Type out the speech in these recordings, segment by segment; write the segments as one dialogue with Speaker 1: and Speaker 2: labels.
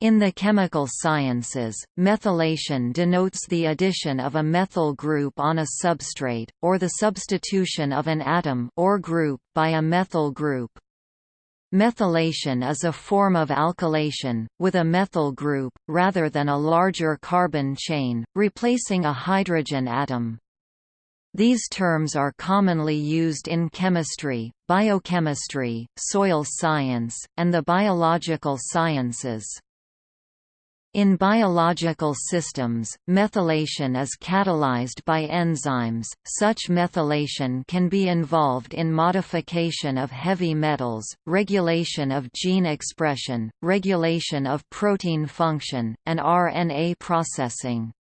Speaker 1: In the chemical sciences, methylation denotes the addition of a methyl group on a substrate, or the substitution of an atom or group by a methyl group. Methylation is a form of alkylation, with a methyl group, rather than a larger carbon chain, replacing a hydrogen atom. These terms are commonly used in chemistry, biochemistry, soil science, and the biological sciences. In biological systems, methylation is catalyzed by enzymes. Such methylation can be involved in modification of heavy metals, regulation of gene expression, regulation of protein function, and RNA processing.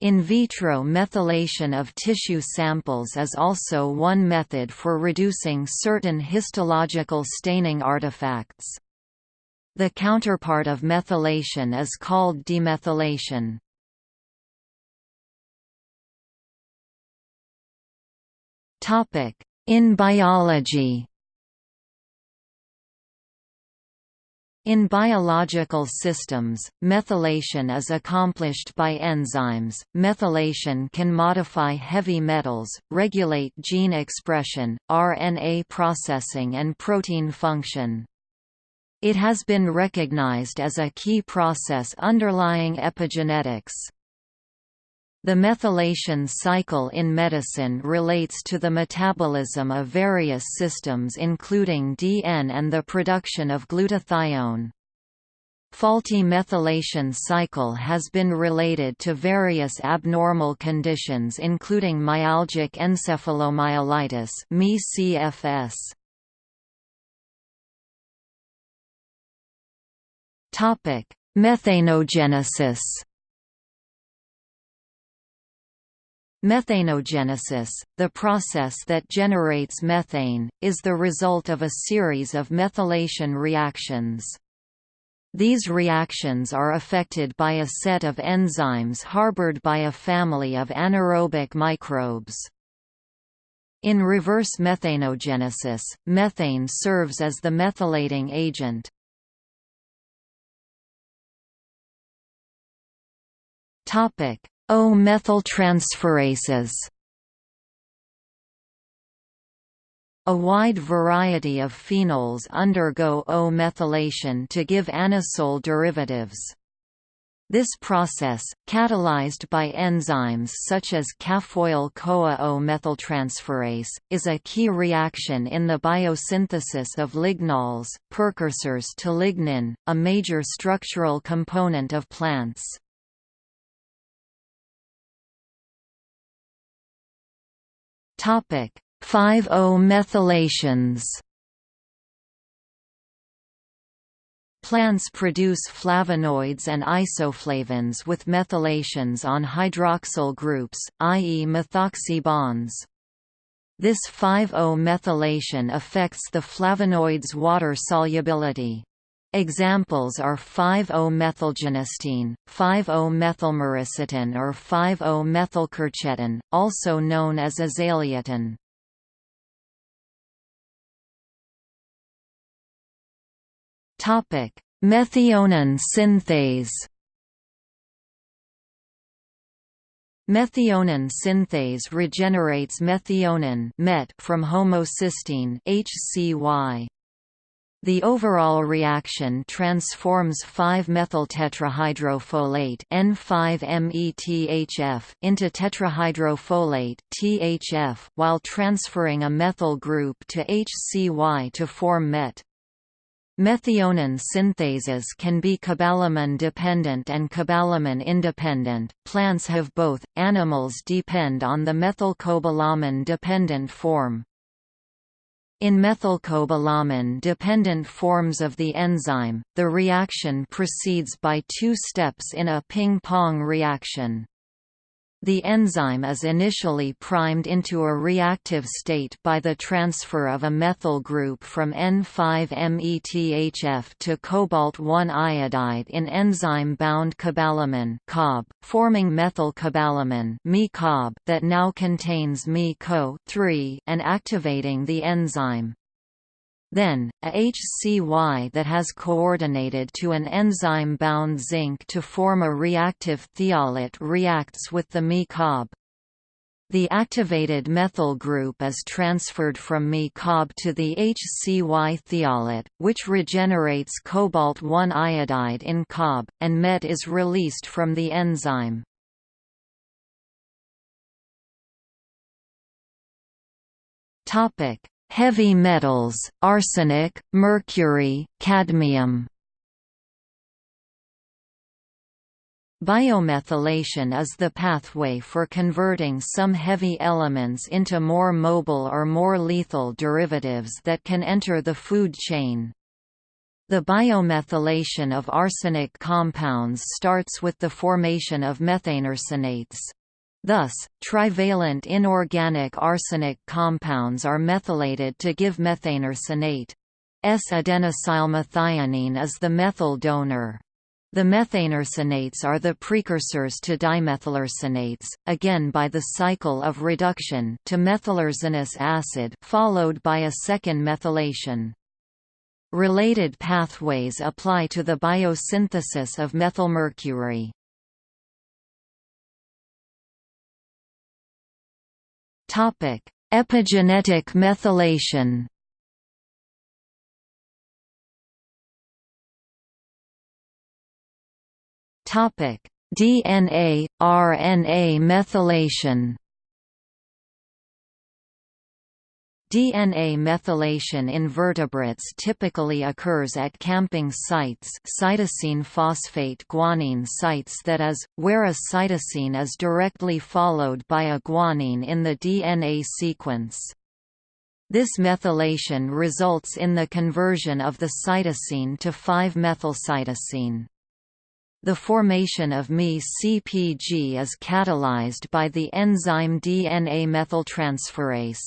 Speaker 1: In vitro methylation of tissue samples is also one method for reducing certain histological staining artifacts. The counterpart of methylation is called demethylation. Topic In biology In biological systems, methylation is accomplished by enzymes. Methylation can modify heavy metals, regulate gene expression, RNA processing, and protein function. It has been recognized as a key process underlying epigenetics. The methylation cycle in medicine relates to the metabolism of various systems including DN and the production of glutathione. Faulty methylation cycle has been related to various abnormal conditions including myalgic encephalomyelitis
Speaker 2: Methanogenesis.
Speaker 1: Methanogenesis, the process that generates methane, is the result of a series of methylation reactions. These reactions are affected by a set of enzymes harbored by a family of anaerobic microbes. In reverse methanogenesis, methane serves as the methylating agent. O-methyltransferases A wide variety of phenols undergo O-methylation to give anisole derivatives. This process, catalyzed by enzymes such as Caffeoyl-CoA O-methyltransferase, is a key reaction in the biosynthesis of lignols, precursors to lignin, a major structural component of plants. 5-O-methylations Plants produce flavonoids and isoflavones with methylations on hydroxyl groups, i.e. methoxy bonds. This 5-O-methylation affects the flavonoid's water solubility. Examples are 5-O-methylgenistein, 5-O-methylmyricetin or 5-O-methylquercetin, also known as azaleatin. Methionine synthase Methionine synthase regenerates methionine met from homocysteine HCY. The overall reaction transforms 5-methyltetrahydrofolate N5-METHF into tetrahydrofolate THF while transferring a methyl group to HCY to form MET. Methionine synthases can be cobalamin dependent and cobalamin independent. Plants have both. Animals depend on the methylcobalamin dependent form. In methylcobalamin-dependent forms of the enzyme, the reaction proceeds by two steps in a ping-pong reaction. The enzyme is initially primed into a reactive state by the transfer of a methyl group from N5-METHF to cobalt-1 iodide in enzyme-bound cobalamin forming methylcobalamin that now contains Me-CO and activating the enzyme. Then, a HCY that has coordinated to an enzyme-bound zinc to form a reactive thiolate reacts with the Me-Cob. The activated methyl group is transferred from Me-Cob to the HCY thiolate, which regenerates cobalt-1 iodide in Cob, and MET is released from the enzyme. Heavy metals, arsenic, mercury, cadmium Biomethylation is the pathway for converting some heavy elements into more mobile or more lethal derivatives that can enter the food chain. The biomethylation of arsenic compounds starts with the formation of methanearsonates. Thus, trivalent inorganic arsenic compounds are methylated to give methanearsonate. S-adenosylmethionine is the methyl donor. The methanearsonates are the precursors to dimethylarsonates, again by the cycle of reduction to methylarsenous acid followed by a second methylation. Related pathways apply to the biosynthesis of methylmercury. Epigenetic methylation Topic: DNA RNA methylation. DNA methylation in vertebrates typically occurs at camping sites cytosine phosphate guanine sites that is, where a cytosine is directly followed by a guanine in the DNA sequence. This methylation results in the conversion of the cytosine to 5-methylcytosine. The formation of Me-CpG is catalyzed by the enzyme DNA methyltransferase.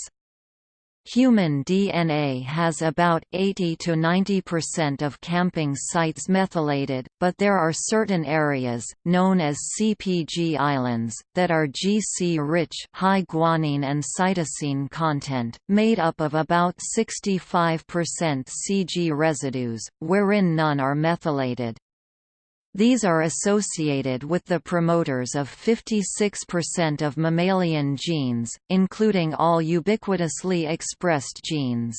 Speaker 1: Human DNA has about 80 to 90% of camping sites methylated, but there are certain areas, known as CpG islands, that are GC-rich high guanine and cytosine content, made up of about 65% CG residues, wherein none are methylated. These are associated with the promoters of 56% of mammalian genes, including all ubiquitously expressed genes.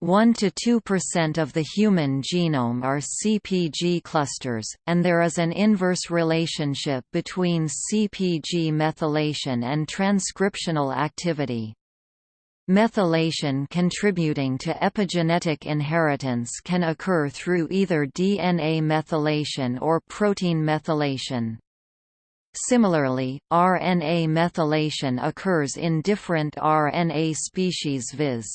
Speaker 1: 1 to 2% of the human genome are CpG clusters, and there is an inverse relationship between CpG methylation and transcriptional activity. Methylation contributing to epigenetic inheritance can occur through either DNA methylation or protein methylation. Similarly, RNA methylation occurs in different RNA species viz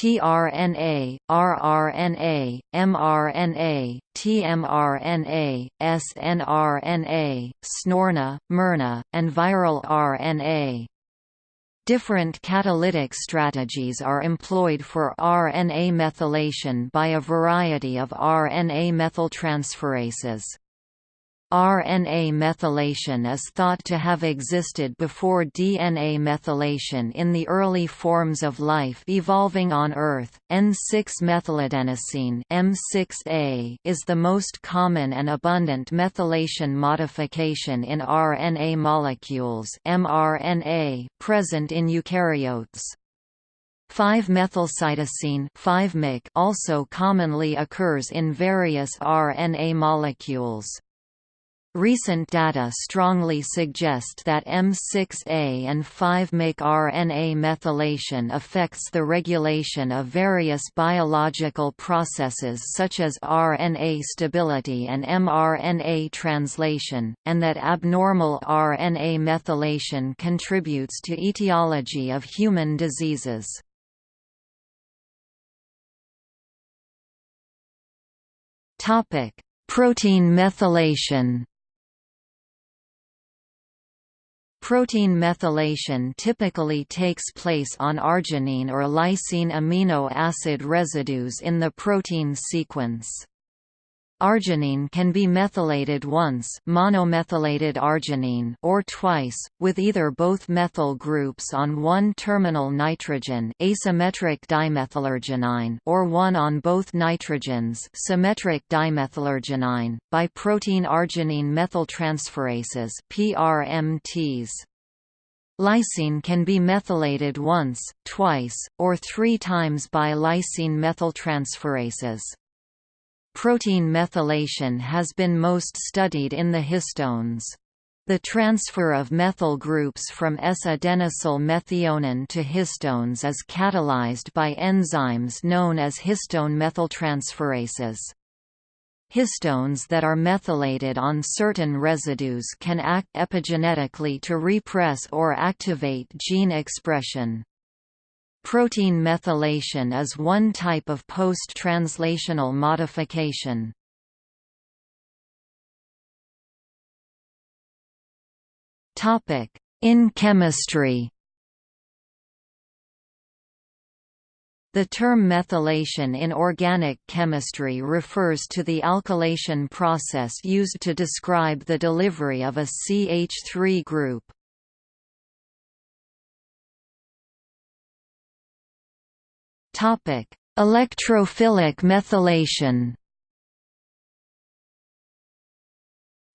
Speaker 1: tRNA, rRNA, mRNA, tmRNA, snRNA, snoRNA, miRNA, and viral RNA. Different catalytic strategies are employed for RNA methylation by a variety of RNA methyltransferases. RNA methylation is thought to have existed before DNA methylation in the early forms of life evolving on Earth. N6-methyladenosine M6A is the most common and abundant methylation modification in RNA molecules mRNA present in eukaryotes. 5-methylcytosine also commonly occurs in various RNA molecules. Recent data strongly suggest that M6A and 5-MYC RNA methylation affects the regulation of various biological processes such as RNA stability and mRNA translation, and that abnormal RNA methylation contributes to etiology of human diseases. Protein methylation Protein methylation typically takes place on arginine or lysine amino acid residues in the protein sequence. Arginine can be methylated once monomethylated arginine or twice, with either both methyl groups on one terminal nitrogen asymmetric or one on both nitrogens symmetric by protein arginine methyltransferases PRMTs. Lysine can be methylated once, twice, or three times by lysine methyltransferases. Protein methylation has been most studied in the histones. The transfer of methyl groups from S-adenosyl methionine to histones is catalyzed by enzymes known as histone methyltransferases. Histones that are methylated on certain residues can act epigenetically to repress or activate gene expression. Protein methylation is one type of post-translational modification. In chemistry The term methylation in organic chemistry refers to the alkylation process used to describe the delivery of a CH3 group.
Speaker 2: Electrophilic methylation.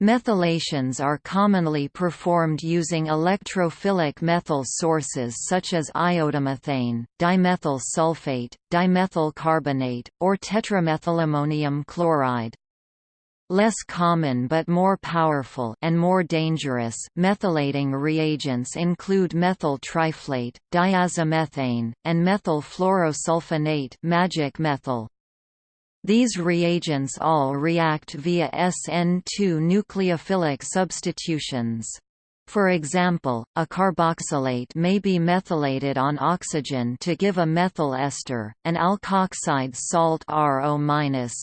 Speaker 1: Methylations are commonly performed using electrophilic methyl sources such as iodomethane, dimethyl sulfate, dimethyl carbonate, or tetramethylammonium chloride. Less common but more powerful and more dangerous methylating reagents include methyl triflate, diazomethane, and methyl fluorosulfonate magic methyl. These reagents all react via SN2 nucleophilic substitutions. For example, a carboxylate may be methylated on oxygen to give a methyl ester, an alkoxide salt RO-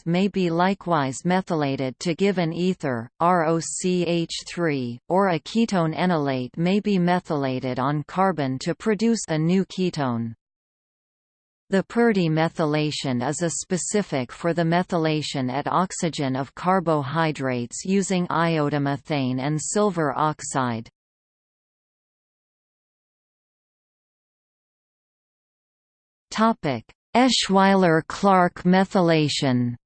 Speaker 1: may be likewise methylated to give an ether, ROCH3, or a ketone enolate may be methylated on carbon to produce a new ketone. The Purdy methylation is a specific for the methylation at oxygen of carbohydrates using iodomethane and silver oxide.
Speaker 2: Eschweiler-Clarke methylation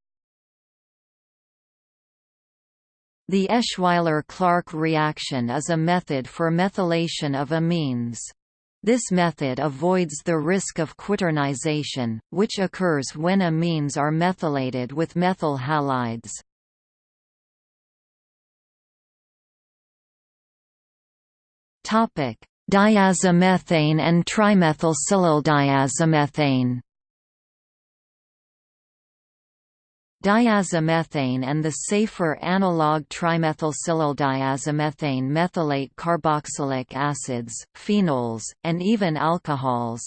Speaker 1: The Eschweiler-Clarke reaction is a method for methylation of amines. This method avoids the risk of quaternization, which occurs when amines are methylated with methyl halides.
Speaker 2: Diazomethane and trimethylsilyl
Speaker 1: Diazomethane and the safer analog trimethylsilyl methylate carboxylic acids, phenols, and even alcohols,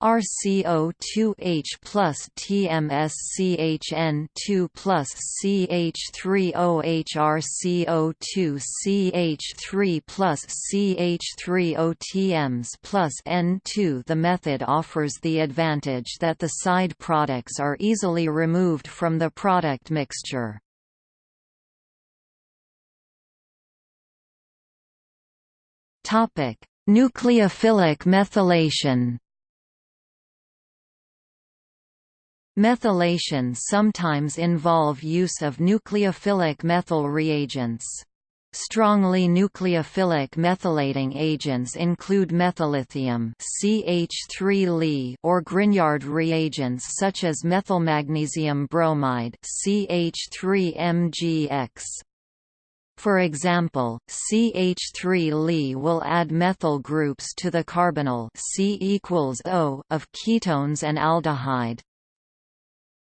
Speaker 1: RCO2H plus TMSCHN2 plus CH3OH RCO2CH3 plus CH3OTMS plus N2 The method offers the advantage that the side products are easily removed from the product mixture.
Speaker 2: Nucleophilic methylation
Speaker 1: Methylation sometimes involve use of nucleophilic methyl reagents. Strongly nucleophilic methylating agents include methyllithium CH3 or Grignard reagents such as methylmagnesium bromide CH3MgX. For example, CH3 will add methyl groups to the carbonyl of ketones and aldehyde.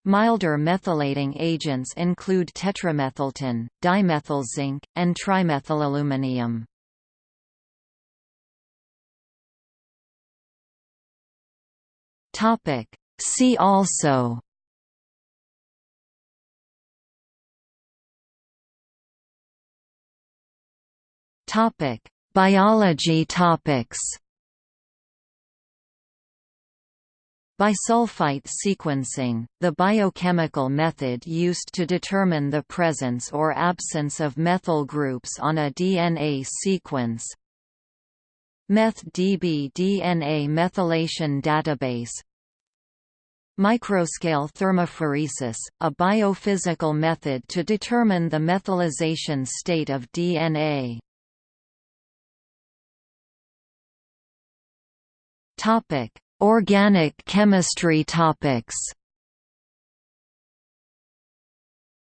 Speaker 1: Milder methylating agents include tetramethyltin, dimethylzinc, and trimethylaluminium.
Speaker 2: See also
Speaker 1: Topic: Biology topics. Bisulfite sequencing, the biochemical method used to determine the presence or absence of methyl groups on a DNA sequence. MethDB DNA methylation database Microscale thermophoresis, a biophysical method to determine the methylization state of DNA.
Speaker 2: Topic: Organic chemistry topics.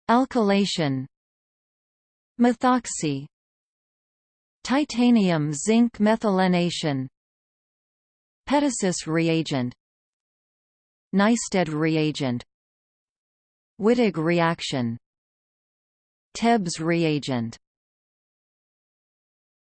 Speaker 1: Alkylation. Methoxy. Titanium zinc methylation. Petasis reagent. Nysted reagent. Wittig reaction. Tebbe's reagent